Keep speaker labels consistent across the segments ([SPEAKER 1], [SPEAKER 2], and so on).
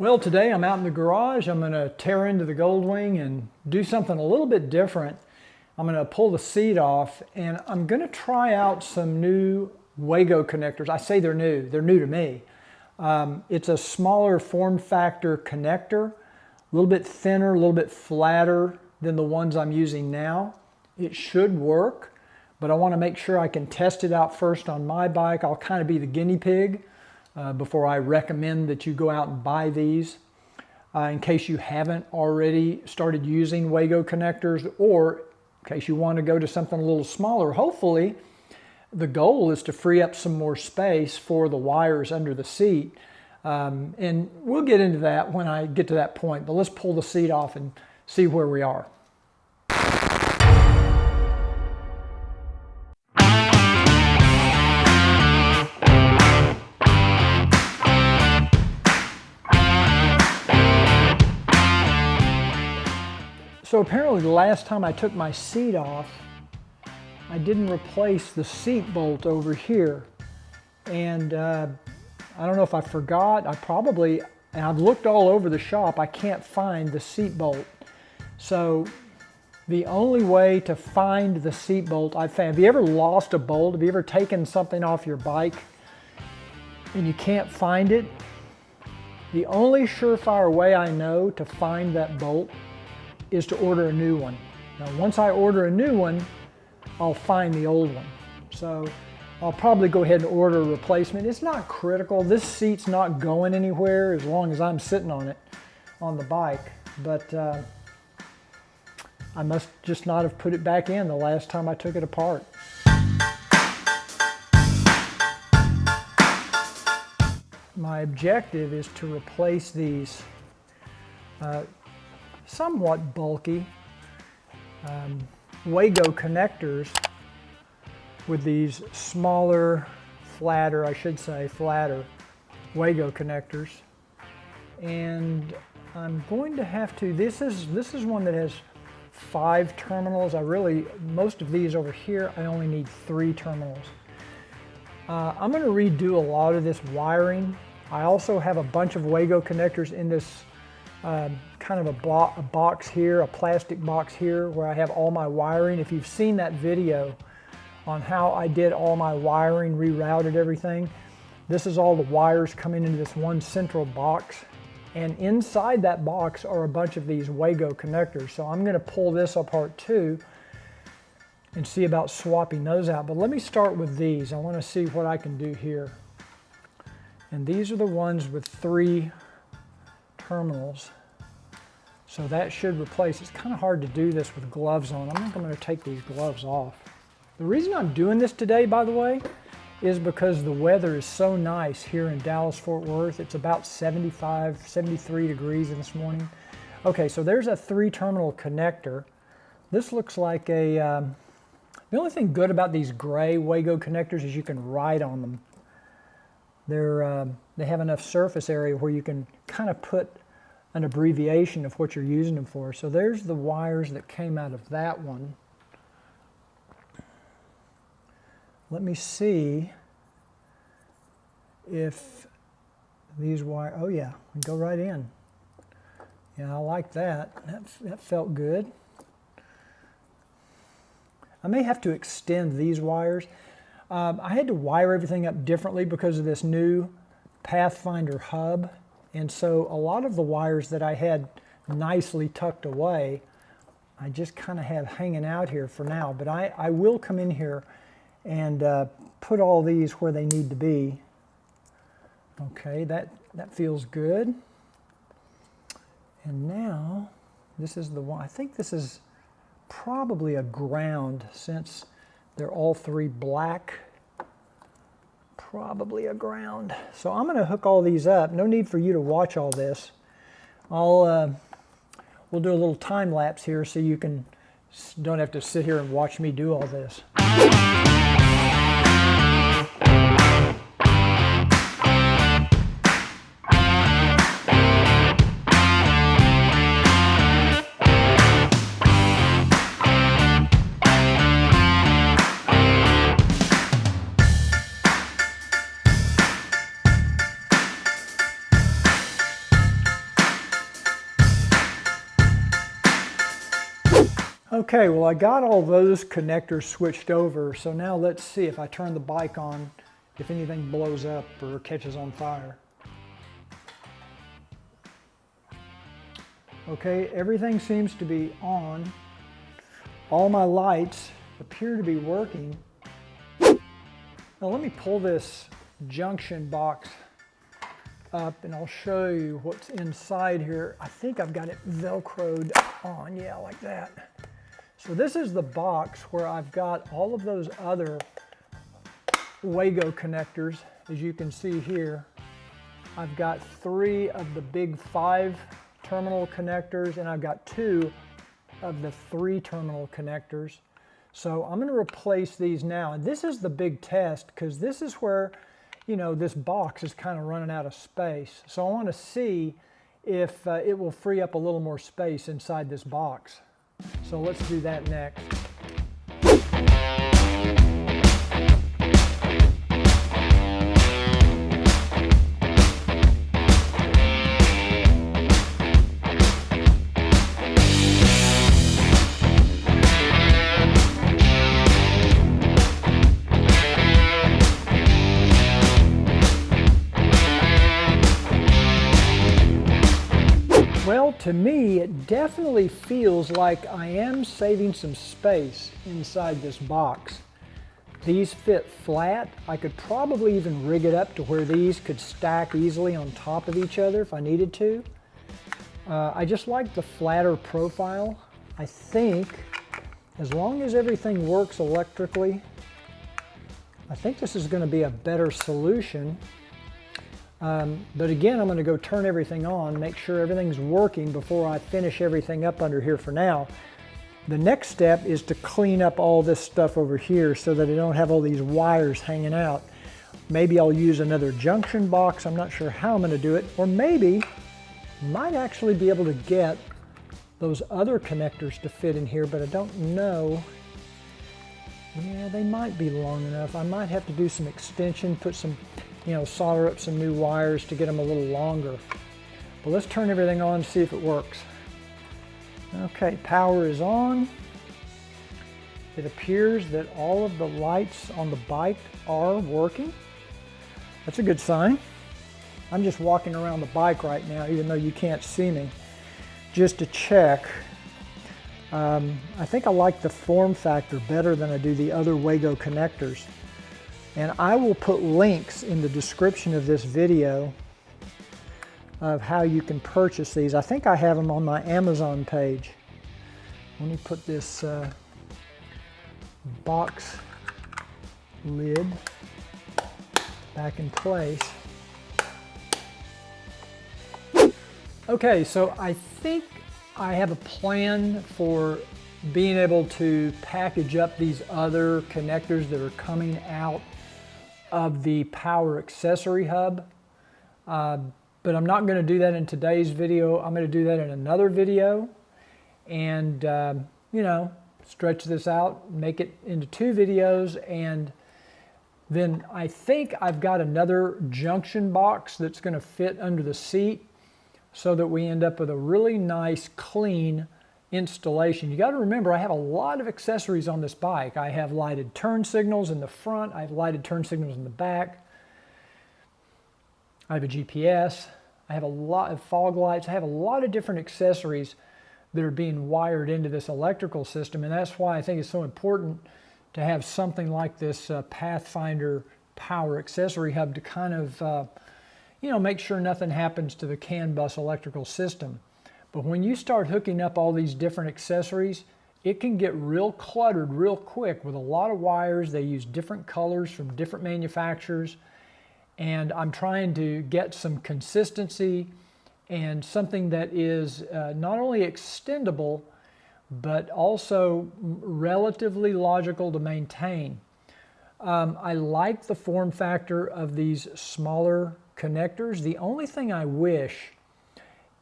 [SPEAKER 1] Well, today I'm out in the garage. I'm going to tear into the Goldwing and do something a little bit different. I'm going to pull the seat off and I'm going to try out some new Wago connectors. I say they're new. They're new to me. Um, it's a smaller form factor connector, a little bit thinner, a little bit flatter than the ones I'm using now. It should work, but I want to make sure I can test it out first on my bike. I'll kind of be the guinea pig uh, before I recommend that you go out and buy these. Uh, in case you haven't already started using Wago connectors or in case you want to go to something a little smaller, hopefully the goal is to free up some more space for the wires under the seat. Um, and we'll get into that when I get to that point, but let's pull the seat off and see where we are. So apparently the last time I took my seat off, I didn't replace the seat bolt over here. And uh, I don't know if I forgot, I probably, and I've looked all over the shop, I can't find the seat bolt. So the only way to find the seat bolt I've found, have you ever lost a bolt? Have you ever taken something off your bike and you can't find it? The only surefire way I know to find that bolt is to order a new one. Now, once I order a new one, I'll find the old one. So I'll probably go ahead and order a replacement. It's not critical. This seat's not going anywhere as long as I'm sitting on it on the bike. But uh, I must just not have put it back in the last time I took it apart. My objective is to replace these uh, somewhat bulky um, Wago connectors with these smaller, flatter, I should say flatter, Wago connectors. And I'm going to have to, this is, this is one that has five terminals. I really, most of these over here, I only need three terminals. Uh, I'm going to redo a lot of this wiring. I also have a bunch of Wago connectors in this um, kind of a, bo a box here, a plastic box here where I have all my wiring. If you've seen that video on how I did all my wiring, rerouted everything, this is all the wires coming into this one central box. And inside that box are a bunch of these Wago connectors. So I'm gonna pull this apart too and see about swapping those out. But let me start with these. I wanna see what I can do here. And these are the ones with three terminals. So that should replace, it's kind of hard to do this with gloves on. I think I'm going to take these gloves off. The reason I'm doing this today, by the way, is because the weather is so nice here in Dallas-Fort Worth. It's about 75, 73 degrees this morning. Okay, so there's a three terminal connector. This looks like a, um, the only thing good about these gray Wago connectors is you can ride on them. They're, um, they have enough surface area where you can kind of put an abbreviation of what you're using them for. So there's the wires that came out of that one. Let me see if these wire, oh yeah, go right in. Yeah, I like that. That, that felt good. I may have to extend these wires. Um, I had to wire everything up differently because of this new Pathfinder hub. And so a lot of the wires that I had nicely tucked away, I just kind of have hanging out here for now. But I, I will come in here and uh, put all these where they need to be. Okay, that, that feels good. And now, this is the one, I think this is probably a ground since they're all three black probably a ground. So I'm going to hook all these up. No need for you to watch all this. I'll, uh, we'll do a little time lapse here so you can don't have to sit here and watch me do all this. Okay, well I got all those connectors switched over, so now let's see if I turn the bike on, if anything blows up or catches on fire. Okay, everything seems to be on. All my lights appear to be working. Now let me pull this junction box up and I'll show you what's inside here. I think I've got it Velcroed on, yeah, like that. So this is the box where I've got all of those other Wago connectors, as you can see here. I've got three of the big five terminal connectors and I've got two of the three terminal connectors. So I'm going to replace these now. And this is the big test because this is where, you know, this box is kind of running out of space. So I want to see if uh, it will free up a little more space inside this box. So let's do that next. Well, to me, it definitely feels like I am saving some space inside this box. These fit flat. I could probably even rig it up to where these could stack easily on top of each other if I needed to. Uh, I just like the flatter profile. I think as long as everything works electrically, I think this is going to be a better solution um, but again, I'm going to go turn everything on, make sure everything's working before I finish everything up under here for now. The next step is to clean up all this stuff over here so that I don't have all these wires hanging out. Maybe I'll use another junction box. I'm not sure how I'm going to do it. Or maybe might actually be able to get those other connectors to fit in here, but I don't know. Yeah, they might be long enough. I might have to do some extension, put some you know, solder up some new wires to get them a little longer. But let's turn everything on and see if it works. Okay, power is on. It appears that all of the lights on the bike are working. That's a good sign. I'm just walking around the bike right now, even though you can't see me, just to check. Um, I think I like the form factor better than I do the other Wago connectors. And I will put links in the description of this video of how you can purchase these. I think I have them on my Amazon page. Let me put this uh, box lid back in place. Okay, so I think I have a plan for being able to package up these other connectors that are coming out of the power accessory hub. Uh, but I'm not going to do that in today's video. I'm going to do that in another video and, uh, you know, stretch this out, make it into two videos. And then I think I've got another junction box that's going to fit under the seat so that we end up with a really nice, clean installation. You got to remember I have a lot of accessories on this bike. I have lighted turn signals in the front, I have lighted turn signals in the back, I have a GPS, I have a lot of fog lights, I have a lot of different accessories that are being wired into this electrical system and that's why I think it's so important to have something like this uh, Pathfinder power accessory hub to kind of uh, you know make sure nothing happens to the CAN bus electrical system. But when you start hooking up all these different accessories, it can get real cluttered real quick with a lot of wires. They use different colors from different manufacturers. And I'm trying to get some consistency and something that is uh, not only extendable, but also relatively logical to maintain. Um, I like the form factor of these smaller connectors. The only thing I wish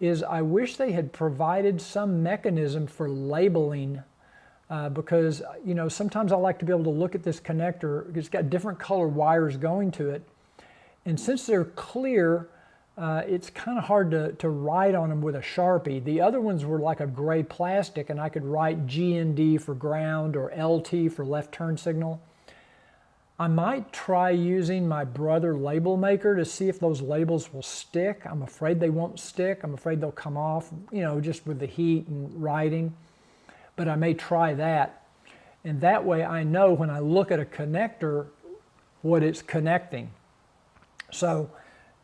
[SPEAKER 1] is I wish they had provided some mechanism for labeling uh, because you know sometimes I like to be able to look at this connector it's got different color wires going to it and since they're clear uh, it's kind of hard to, to write on them with a Sharpie. The other ones were like a gray plastic and I could write GND for ground or LT for left turn signal. I might try using my brother label maker to see if those labels will stick. I'm afraid they won't stick. I'm afraid they'll come off, you know, just with the heat and writing. But I may try that. And that way I know when I look at a connector what it's connecting. So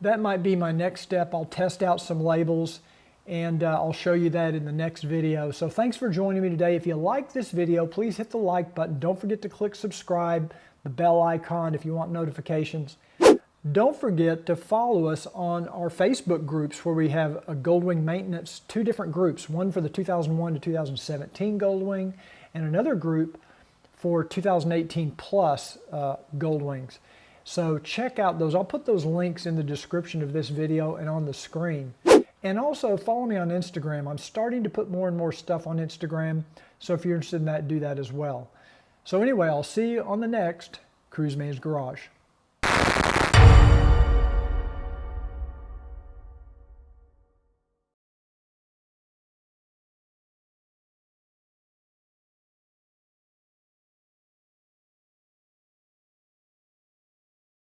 [SPEAKER 1] that might be my next step. I'll test out some labels and uh, I'll show you that in the next video. So thanks for joining me today. If you like this video, please hit the like button. Don't forget to click subscribe the bell icon if you want notifications. Don't forget to follow us on our Facebook groups where we have a Goldwing maintenance, two different groups, one for the 2001 to 2017 Goldwing and another group for 2018 plus uh, Goldwings. So check out those. I'll put those links in the description of this video and on the screen. And also follow me on Instagram. I'm starting to put more and more stuff on Instagram. So if you're interested in that, do that as well. So anyway, I'll see you on the next Cruise Man's Garage.